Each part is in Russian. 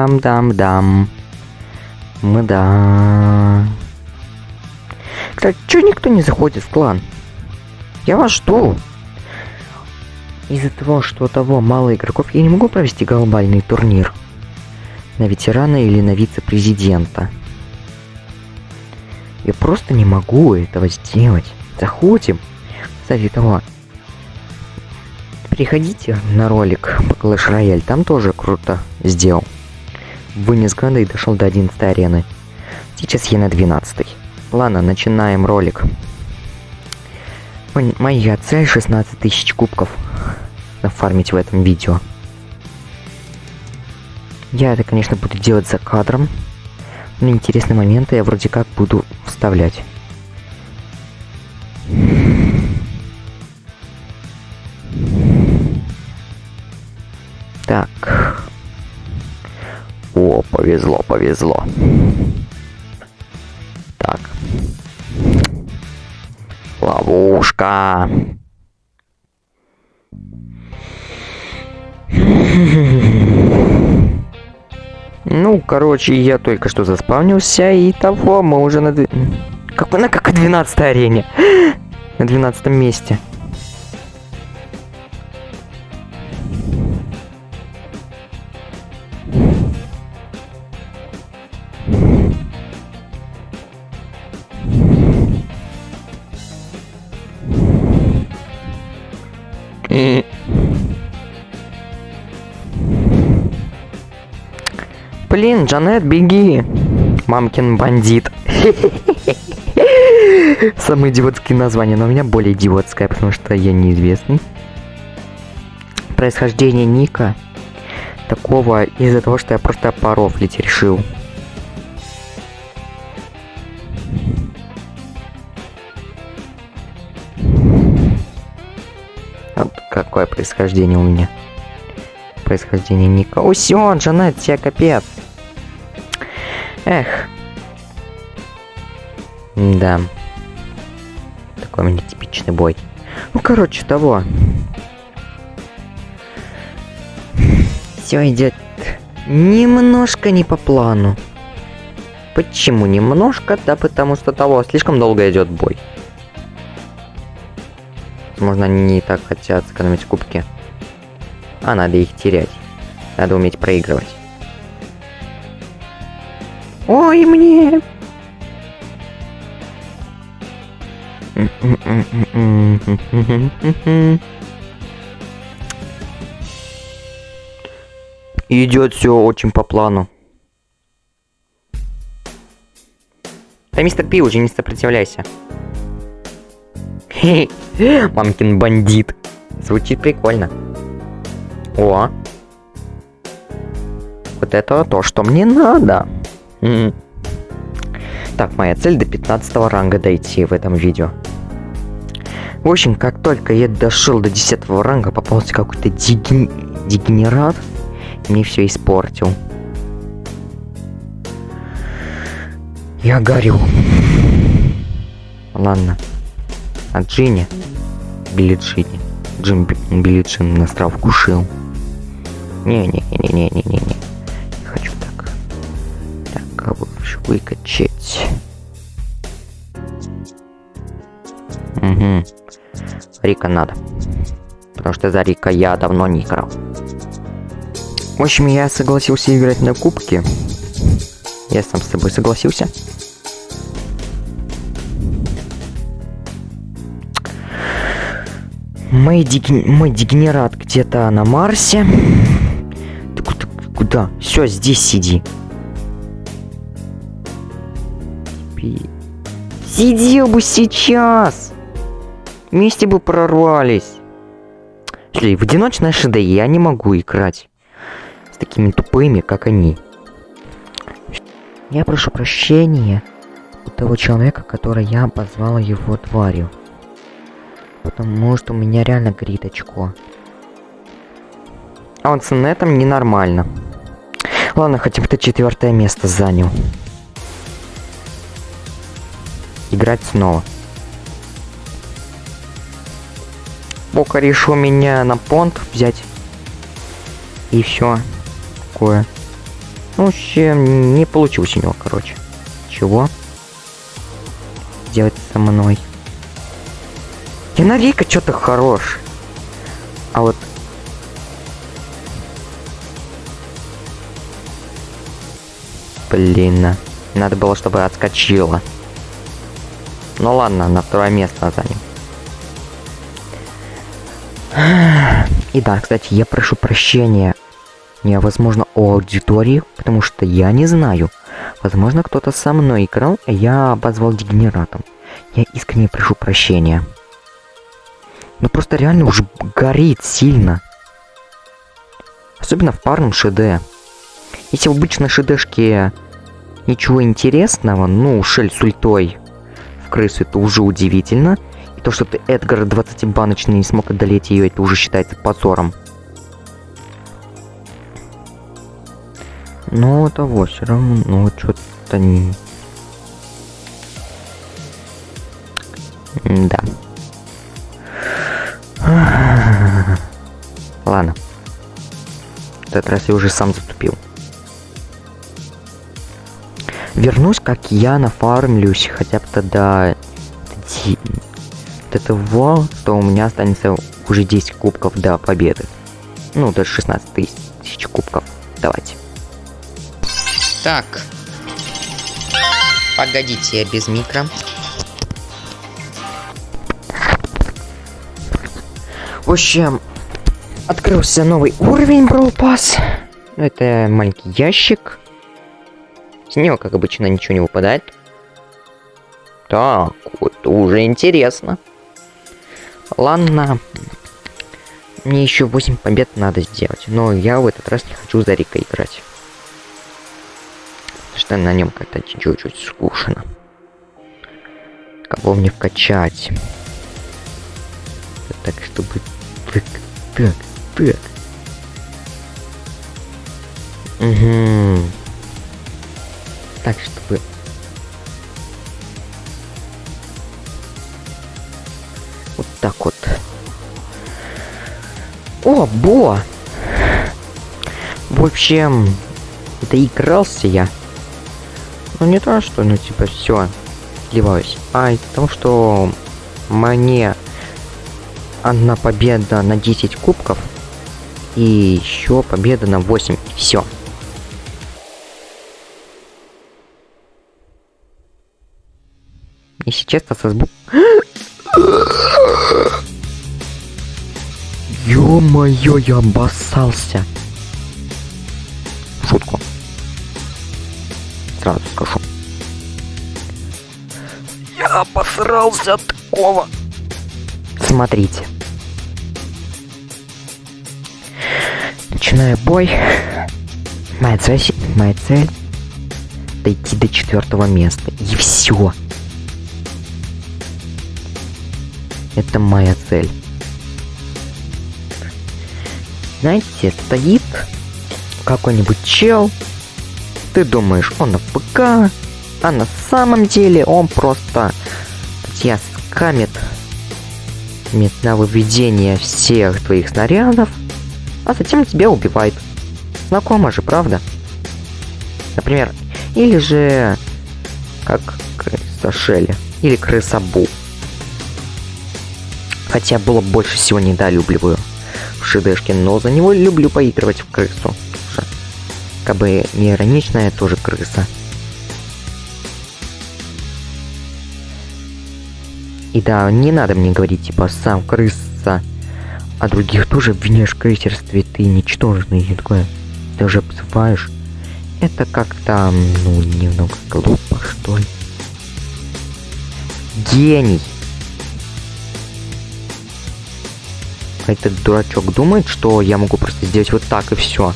Дам-дам-дам. Мы да. Кстати, чё никто не заходит в клан? Я вас жду. Из-за того, что того мало игроков, я не могу провести глобальный турнир. На ветерана или на вице-президента. Я просто не могу этого сделать. Заходим. Кстати, того. Приходите на ролик по Clash Royale, там тоже круто сделал. Вынес града и дошел до 11 арены. Сейчас я на 12. Ладно, начинаем ролик. Моя цель 16 тысяч кубков нафармить в этом видео. Я это, конечно, буду делать за кадром. Но интересные моменты я вроде как буду вставлять. Так. О, повезло, повезло. Так. Ловушка. Ну, короче, я только что заспавнился, и того мы уже на... Как, на как 12 арене. на 12 месте. Блин, Джанет, беги! Мамкин бандит. Самые идиотские названия, но у меня более идиотское, потому что я неизвестный. Происхождение Ника такого из-за того, что я просто порофлить решил. Какое происхождение у меня. Происхождение Ника. О, все, Джанет, тебе капец. Эх. Да. Такой у меня типичный бой. Ну, короче, того. Все идет немножко не по плану. Почему немножко? Да потому что того слишком долго идет бой. Возможно, они не так хотят сэкономить кубки. А надо их терять. Надо уметь проигрывать. Ой, мне... Идет все очень по плану. Да, мистер Пи, уже не сопротивляйся. Мамкин бандит. Звучит прикольно. О. Вот это то, что мне надо. Так, моя цель до 15 ранга дойти в этом видео. В общем, как только я дошел до 10 ранга, попался какой-то дегенерат. Мне все испортил. Я горю. Ладно. А Джинни? Билли Джинни. Джим Билли Джин нас вкушил. Не-не-не-не-не-не-не. Не хочу так. Так, кого выкачать. Угу. Рика надо. Потому что за Рика я давно не играл. В общем, я согласился играть на кубке. Я сам с тобой согласился. Мой, деген... Мой дегенерат где-то на Марсе. Ты куда? куда? Все, здесь сиди. Сидел бы сейчас. Вместе бы прорвались. Слушай, в одиночной ШД я не могу играть. С такими тупыми, как они. Я прошу прощения у того человека, который я позвал его тварью. Потому что у меня реально горит очко. А он с нетом ненормально. Ладно, хотя бы ты четвертое место занял. Играть снова. Бока решил меня на понт взять. И все. Такое. В общем, не получилось у него, короче. Чего? Делать со мной. Киновика что-то хорош. А вот... Блин, надо было, чтобы отскочила. Ну ладно, на второе место заним. И да, кстати, я прошу прощения, не, возможно, у аудитории, потому что я не знаю. Возможно, кто-то со мной играл, а я обозвал дегенератом. Я искренне прошу прощения. Ну просто реально уже горит сильно. Особенно в парном ШД. Если в обычной ШДшке ничего интересного, ну, шель с ультой в крысу, это уже удивительно. И то, что ты Эдгар 20-баночный не смог одолеть ее, это уже считается позором. Но того все равно, ну что-то не... Да. Этот раз я уже сам затупил. Вернусь, как я нафармлюсь хотя бы тогда до того, что у меня останется уже 10 кубков до победы. Ну, даже 16 тысяч кубков. Давайте. Так. Погодите, я без микро. В общем, открылся новый уровень Brawl Pass. Это маленький ящик. С него, как обычно, ничего не выпадает. Так, вот уже интересно. Ладно. Мне еще 8 побед надо сделать. Но я в этот раз не хочу за Рика играть. Что на нем как-то чуть-чуть скучно. Кого мне вкачать? Так, чтобы... Так, так, так. Угу. Так, чтобы... Вот так вот. О, Бо! В общем, доигрался я. Ну не то, что, ну типа, все, сливаюсь. А того, что мне одна победа на 10 кубков и еще победа на 8. Все. И сейчас со звук... Ё-моё, я обоссался. Шутку сразу скажу. Я обосрался от такого. Смотрите. Начинаю бой. Моя цель, моя цель дойти до четвертого места. И все. Это моя цель. Знаете, стоит какой-нибудь чел ты думаешь, он на ПК, а на самом деле он просто тебя скамит на выведение всех твоих снарядов, а затем тебя убивает. Знакомо же, правда? Например, или же как крыса Шелли, или крыса Бу. Хотя было больше всего недолюбливаю в шидешке, но за него люблю поигрывать в крысу как бы не ироничная тоже крыса. И да, не надо мне говорить, типа, сам крыса, а других тоже обвиняешь в крейсерстве, ты ничтожный, и такое, ты уже обзываешь. Это как-то, ну, немного глупо, что ли. Гений! Этот дурачок думает, что я могу просто сделать вот так и все.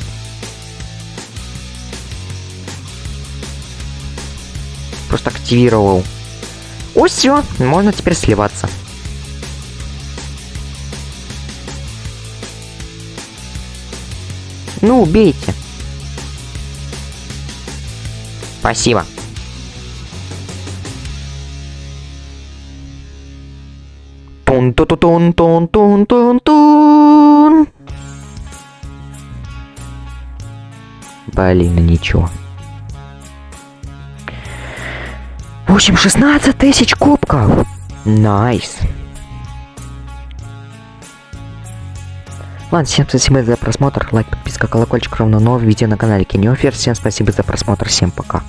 просто активировал. О, все, можно теперь сливаться. Ну, убейте. Спасибо. Тун-тун-тун-тун-тун-тун. Блин, ну ничего. В общем, 16 тысяч кубков. Nice. Ладно, всем спасибо за просмотр. Лайк, подписка, колокольчик, ровно новое видео на канале Кинеофер. Всем спасибо за просмотр. Всем пока.